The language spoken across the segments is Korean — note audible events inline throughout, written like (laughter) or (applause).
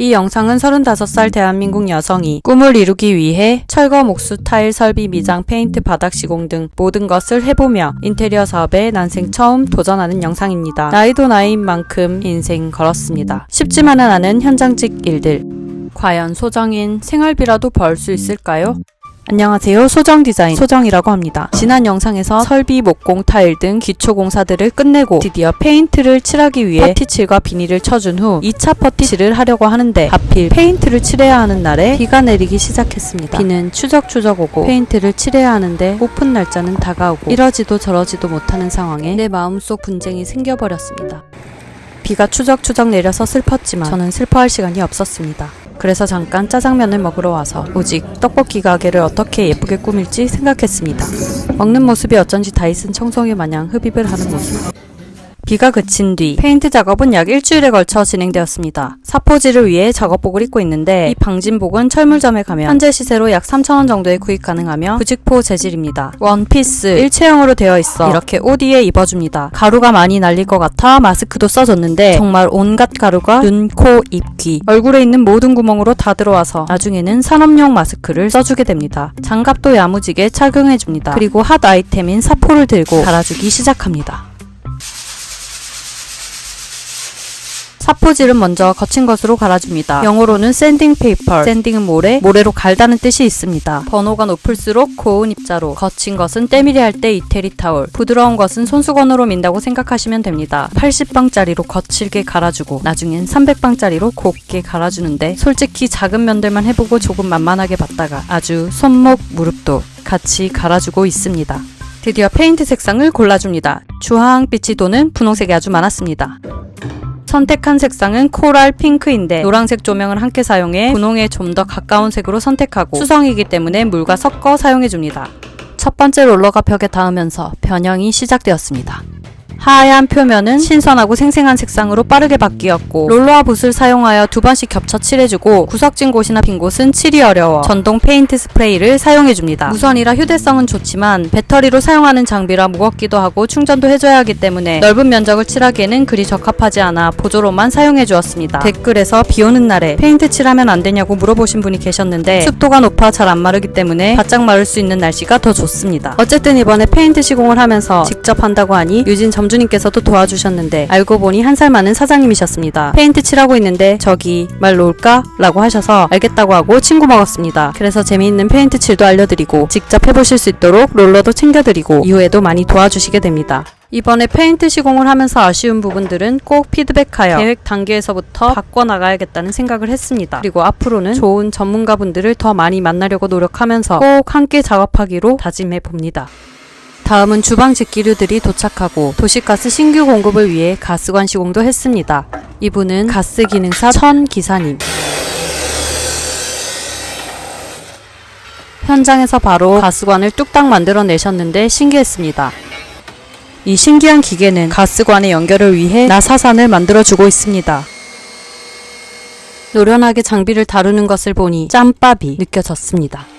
이 영상은 35살 대한민국 여성이 꿈을 이루기 위해 철거 목수 타일 설비 미장 페인트 바닥 시공 등 모든 것을 해보며 인테리어 사업에 난생 처음 도전하는 영상입니다. 나이도 나이인 만큼 인생 걸었습니다. 쉽지만은 않은 현장직 일들. 과연 소정인 생활비라도 벌 수 있을까요? 안녕하세요. 소정 디자인 소정이라고 합니다. 지난 영상에서 설비, 목공, 타일 등 기초 공사들을 끝내고 드디어 페인트를 칠하기 위해 퍼티칠과 비닐을 쳐준 후 2차 퍼티칠을 하려고 하는데 하필 페인트를 칠해야 하는 날에 비가 내리기 시작했습니다. 비는 추적추적 오고 페인트를 칠해야 하는데 오픈 날짜는 다가오고 이러지도 저러지도 못하는 상황에 내 마음속 분쟁이 생겨버렸습니다. 비가 추적추적 내려서 슬펐지만 저는 슬퍼할 시간이 없었습니다. 그래서 잠깐 짜장면을 먹으러 와서 오직 떡볶이 가게를 어떻게 예쁘게 꾸밀지 생각했습니다. 먹는 모습이 어쩐지 다이슨 청소기 마냥 흡입을 하는 모습. 비가 그친 뒤 페인트 작업은 약 일주일에 걸쳐 진행되었습니다. 사포질을 위해 작업복을 입고 있는데 이 방진복은 철물점에 가면 현재 시세로 약 3,000원 정도에 구입 가능하며 부직포 재질입니다. 원피스 일체형으로 되어 있어 이렇게 옷 위에 입어줍니다. 가루가 많이 날릴 것 같아 마스크도 써줬는데 정말 온갖 가루가 눈, 코, 입, 귀 얼굴에 있는 모든 구멍으로 다 들어와서 나중에는 산업용 마스크를 써주게 됩니다. 장갑도 야무지게 착용해줍니다. 그리고 핫 아이템인 사포를 들고 갈아주기 시작합니다. 사포질은 먼저 거친 것으로 갈아줍니다. 영어로는 sanding paper, sanding은 모래, 모래로 갈다는 뜻이 있습니다. 번호가 높을수록 고운 입자로, 거친 것은 때밀이 할 때 이태리 타올, 부드러운 것은 손수건으로 민다고 생각하시면 됩니다. 80방짜리로 거칠게 갈아주고 나중엔 300방짜리로 곱게 갈아주는데 솔직히 작은 면들만 해보고 조금 만만하게 봤다가 아주 손목, 무릎도 같이 갈아주고 있습니다. 드디어 페인트 색상을 골라줍니다. 주황빛이 도는 분홍색이 아주 많았습니다. 선택한 색상은 coral pink인데 노란색 조명을 함께 사용해 분홍에 좀 더 가까운 색으로 선택하고 수성이기 때문에 물과 섞어 사용해줍니다. 첫 번째 롤러가 벽에 닿으면서 변형이 시작되었습니다. 하얀 표면은 신선하고 생생한 색상으로 빠르게 바뀌었고 롤러와 붓을 사용하여 두 번씩 겹쳐 칠해주고 구석진 곳이나 빈 곳은 칠이 어려워 전동 페인트 스프레이를 사용해줍니다. 무선이라 휴대성은 좋지만 배터리로 사용하는 장비라 무겁기도 하고 충전도 해줘야 하기 때문에 넓은 면적을 칠하기에는 그리 적합하지 않아 보조로만 사용해주었습니다. 댓글에서 비 오는 날에 페인트 칠하면 안 되냐고 물어보신 분이 계셨는데 습도가 높아 잘 안 마르기 때문에 바짝 마를 수 있는 날씨가 더 좋습니다. 어쨌든 이번에 페인트 시공을 하면서 직접 한다고 하니 유진 점 점주님께서도 도와주셨는데 알고 보니 한 살 많은 사장님이셨습니다. 페인트 칠하고 있는데 저기 말 놓을까? 라고 하셔서 알겠다고 하고 친구 먹었습니다. 그래서 재미있는 페인트 칠도 알려드리고 직접 해보실 수 있도록 롤러도 챙겨드리고 이후에도 많이 도와주시게 됩니다. 이번에 페인트 시공을 하면서 아쉬운 부분들은 꼭 피드백하여 계획 단계에서부터 바꿔나가야겠다는 생각을 했습니다. 그리고 앞으로는 좋은 전문가분들을 더 많이 만나려고 노력하면서 꼭 함께 작업하기로 다짐해 봅니다. 다음은 주방 직기류들이 도착하고 도시가스 신규 공급을 위해 가스관 시공도 했습니다. 이분은 가스 기능사 천 기사님. 현장에서 바로 가스관을 뚝딱 만들어내셨는데 신기했습니다. 이 신기한 기계는 가스관의 연결을 위해 나사산을 만들어주고 있습니다. 노련하게 장비를 다루는 것을 보니 짬밥이 느껴졌습니다.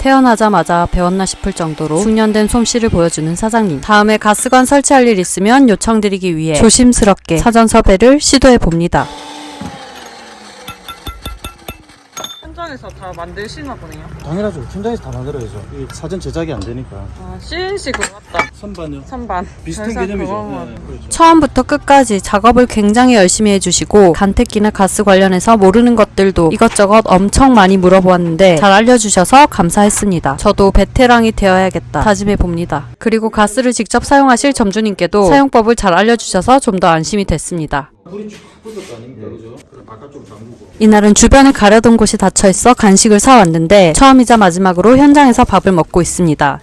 태어나자마자 배웠나 싶을 정도로 숙련된 솜씨를 보여주는 사장님. 다음에 가스관 설치할 일 있으면 요청드리기 위해 조심스럽게 사전 섭외를 시도해 봅니다. 현장에서 다 만드시나 보네요. 당연하죠. 현장에서 다 만들어야죠. 이 사전 제작이 안 되니까. 아, CNC 그거 같다. 선반요. 선반. 비슷한 개념이죠. 그거 네, 그렇죠. 처음부터 끝까지 작업을 굉장히 열심히 해주시고 간택기나 가스 관련해서 모르는 것들도 이것저것 엄청 많이 물어보았는데 잘 알려주셔서 감사했습니다. 저도 베테랑이 되어야겠다 다짐해 봅니다. 그리고 가스를 직접 사용하실 점주님께도 사용법을 잘 알려주셔서 좀 더 안심이 됐습니다. 아닙니까, 잠그고. 이날은 주변을 가려던 곳이 닫혀있어 간식을 사왔는데 처음이자 마지막으로 현장에서 밥을 먹고 있습니다.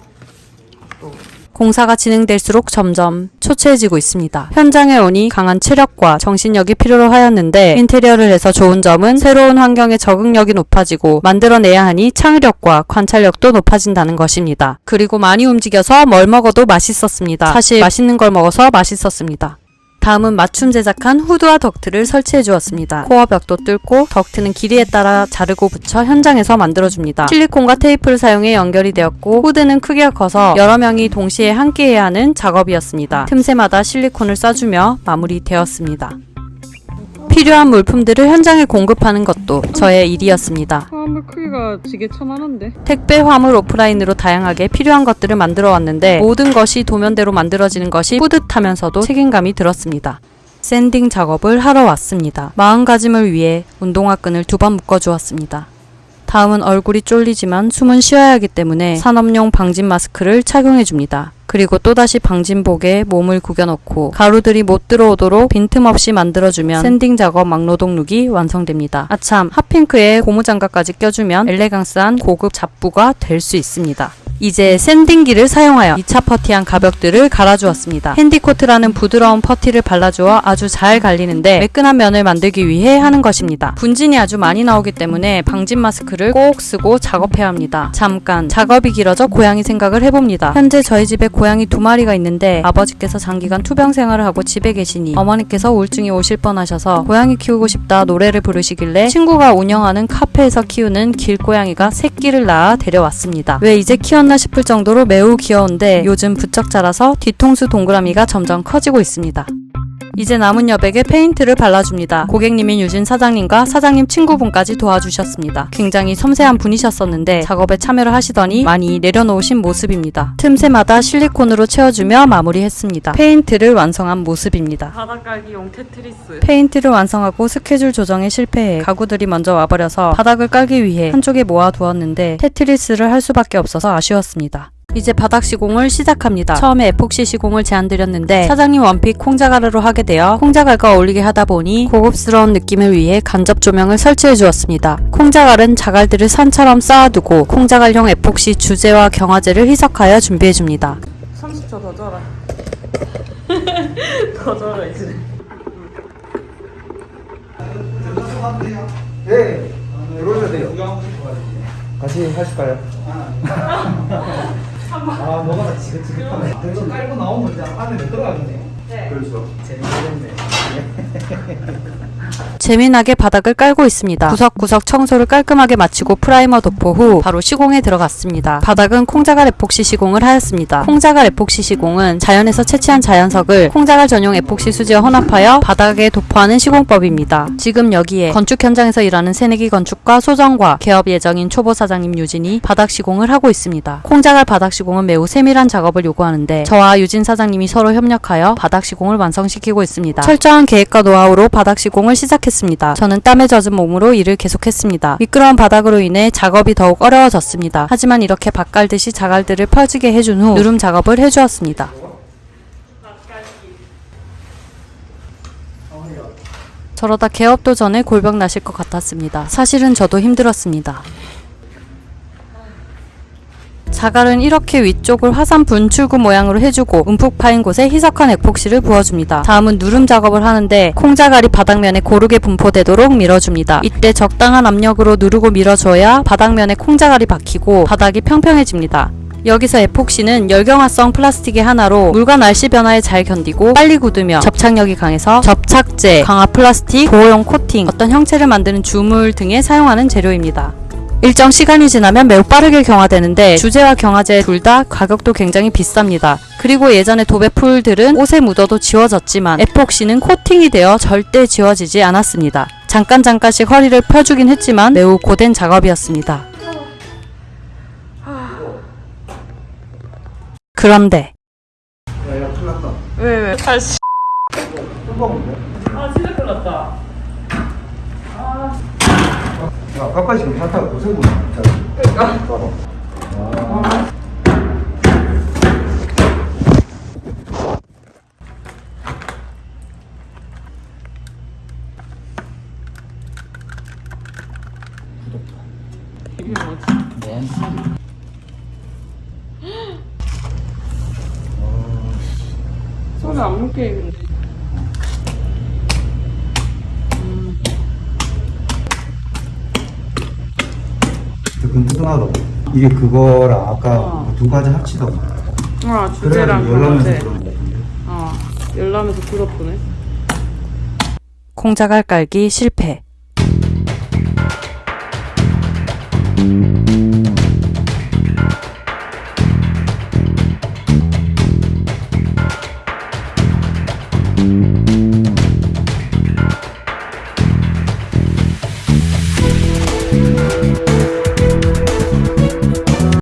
공사가 진행될수록 점점 초췌해지고 있습니다. 현장에 오니 강한 체력과 정신력이 필요로 하였는데 인테리어를 해서 좋은 점은 새로운 환경에 적응력이 높아지고 만들어내야 하니 창의력과 관찰력도 높아진다는 것입니다. 그리고 많이 움직여서 뭘 먹어도 맛있었습니다. 사실 맛있는 걸 먹어서 맛있었습니다. 다음은 맞춤 제작한 후드와 덕트를 설치해 주었습니다. 코어 벽도 뚫고 덕트는 길이에 따라 자르고 붙여 현장에서 만들어줍니다. 실리콘과 테이프를 사용해 연결이 되었고 후드는 크기가 커서 여러 명이 동시에 함께 해야 하는 작업이었습니다. 틈새마다 실리콘을 써주며 마무리되었습니다. 필요한 물품들을 현장에 공급하는 것도 저의 일이었습니다. 화물 크기가 지게 천안한데? 택배, 화물, 오프라인으로 다양하게 필요한 것들을 만들어 왔는데 모든 것이 도면대로 만들어지는 것이 뿌듯하면서도 책임감이 들었습니다. sanding 작업을 하러 왔습니다. 마음가짐을 위해 운동화 끈을 두 번 묶어주었습니다. 다음은 얼굴이 쫄리지만 숨은 쉬어야 하기 때문에 산업용 방진 마스크를 착용해줍니다. 그리고 또다시 방진복에 몸을 구겨넣고 가루들이 못 들어오도록 빈틈없이 만들어주면 sanding 작업 막노동 look이 완성됩니다. 아참 hot pink에 고무장갑까지 껴주면 elegance한 고급 잡부가 될 수 있습니다. 이제 sanding기를 사용하여 2차 퍼티한 가벽들을 갈아주었습니다. 핸디코트라는 부드러운 퍼티를 발라주어 아주 잘 갈리는데 매끈한 면을 만들기 위해 하는 것입니다. 분진이 아주 많이 나오기 때문에 방진 마스크를 꼭 쓰고 작업해야 합니다. 잠깐 작업이 길어져 고양이 생각을 해봅니다. 현재 저희 집에 고양이 두 마리가 있는데 아버지께서 장기간 투병 생활을 하고 집에 계시니 어머니께서 우울증이 오실 뻔하셔서 고양이 키우고 싶다 노래를 부르시길래 친구가 운영하는 카페에서 키우는 길고양이가 새끼를 낳아 데려왔습니다. 왜 이제 키웠나 싶을 정도로 매우 귀여운데 요즘 부쩍 자라서 뒤통수 동그라미가 점점 커지고 있습니다. 이제 남은 여백에 페인트를 발라줍니다. 고객님인 유진 사장님과 사장님 친구분까지 도와주셨습니다. 굉장히 섬세한 분이셨었는데 작업에 참여를 하시더니 많이 내려놓으신 모습입니다. 틈새마다 실리콘으로 채워주며 마무리했습니다. 페인트를 완성한 모습입니다. 바닥 깔기용 테트리스. 페인트를 완성하고 스케줄 조정에 실패해 가구들이 먼저 와버려서 바닥을 깔기 위해 한쪽에 모아두었는데 테트리스를 할 수밖에 없어서 아쉬웠습니다. 이제 바닥 시공을 시작합니다. 처음에 에폭시 시공을 제안드렸는데 사장님 원픽 콩자갈으로 하게 되어 콩자갈과 어울리게 하다 보니 고급스러운 느낌을 위해 간접 조명을 설치해 주었습니다. 콩자갈은 자갈들을 산처럼 쌓아두고 콩자갈용 에폭시 주제와 경화제를 희석하여 준비해 줍니다. 30초 더 줘라. (laughs) 더 줘라 이제. 네, 들어오셔도 돼요. 같이 하실까요? (laughs) 아, 뭐가 지긋지긋하네. 그래서 깔고 나오면 이제 안에 들어가겠네요. 네. 그렇죠. 재밌겠네. (laughs) 재미나게 바닥을 깔고 있습니다. 구석구석 청소를 깔끔하게 마치고 프라이머 도포 후 바로 시공에 들어갔습니다. 바닥은 콩자갈 에폭시 시공을 하였습니다. 콩자갈 에폭시 시공은 자연에서 채취한 자연석을 콩자갈 전용 에폭시 수지와 혼합하여 바닥에 도포하는 시공법입니다. 지금 여기에 건축 현장에서 일하는 새내기 건축과 소정과 개업 예정인 초보 사장님 유진이 바닥 시공을 하고 있습니다. 콩자갈 바닥 시공은 매우 세밀한 작업을 요구하는데 저와 유진 사장님이 서로 협력하여 바닥 시공을 완성시키고 있습니다. 철저한 계획과 노하우로 바닥 시공을 시작했습니다. 저는 땀에 젖은 몸으로 일을 계속했습니다. 미끄러운 바닥으로 인해 작업이 더욱 어려워졌습니다. 하지만 이렇게 밭갈듯이 자갈들을 펴지게 해준 후 누름 작업을 해주었습니다. 저러다 개업도 전에 골병 나실 것 같았습니다. 사실은 저도 힘들었습니다. 자갈은 이렇게 위쪽을 화산 분출구 모양으로 해주고 움푹 파인 곳에 희석한 에폭시를 부어줍니다. 다음은 누름 작업을 하는데 콩자갈이 바닥면에 고르게 분포되도록 밀어줍니다. 이때 적당한 압력으로 누르고 밀어줘야 바닥면에 콩자갈이 박히고 바닥이 평평해집니다. 여기서 에폭시는 열경화성 플라스틱의 하나로 물과 날씨 변화에 잘 견디고 빨리 굳으며 접착력이 강해서 접착제, 강화 플라스틱, 보호용 코팅, 어떤 형체를 만드는 주물 등에 사용하는 재료입니다. 일정 시간이 지나면 매우 빠르게 경화되는데 주제와 경화제 둘 다 가격도 굉장히 비쌉니다. 그리고 예전에 도배풀들은 옷에 묻어도 지워졌지만 에폭시는 코팅이 되어 절대 지워지지 않았습니다. 잠깐 잠깐씩 허리를 펴주긴 했지만 매우 고된 작업이었습니다. 그런데 야, 야, 큰일 났다. 왜 왜? 다시. 똥방인데? 아 진짜 큰일 났다. 야, 가까이 지금 사타가 고생구나. 그러니까. 아. 이게 뭐지? 네. 끈끈하다고. 이게 그거랑 아까 어. 두 가지 합치다고. 아 주제랑 거 같은데. 어 열라면서 굳었보네. 콩자갈 깔기 실패.